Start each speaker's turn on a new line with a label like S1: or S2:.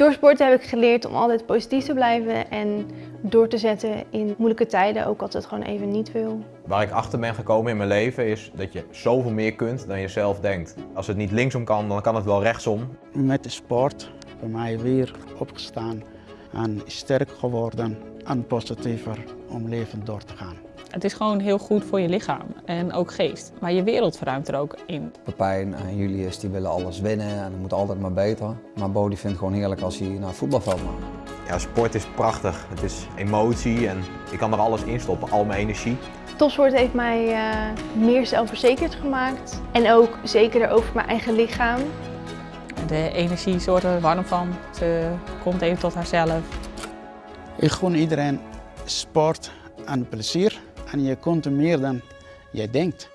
S1: Door sporten heb ik geleerd om altijd positief te blijven en door te zetten in moeilijke tijden, ook als het gewoon even niet wil.
S2: Waar ik achter ben gekomen in mijn leven is dat je zoveel meer kunt dan je zelf denkt. Als het niet linksom kan, dan kan het wel rechtsom.
S3: Met de sport bij mij weer opgestaan en sterk geworden en positiever om leven door te gaan.
S4: Het is gewoon heel goed voor je lichaam en ook geest. Maar je wereld verruimt er ook in.
S5: Pepijn en Julius die willen alles winnen en het moet altijd maar beter. Maar Bo die vindt het gewoon heerlijk als hij naar het voetbalveld mag.
S2: Ja, sport is prachtig. Het is emotie en ik kan er alles in stoppen, al mijn energie.
S1: Topsport heeft mij eh, meer zelfverzekerd gemaakt en ook zekerder over mijn eigen lichaam.
S4: De energie zorgt er warm van. Ze komt even tot haarzelf.
S3: Ik gun iedereen sport en plezier en je kunt meer dan je denkt.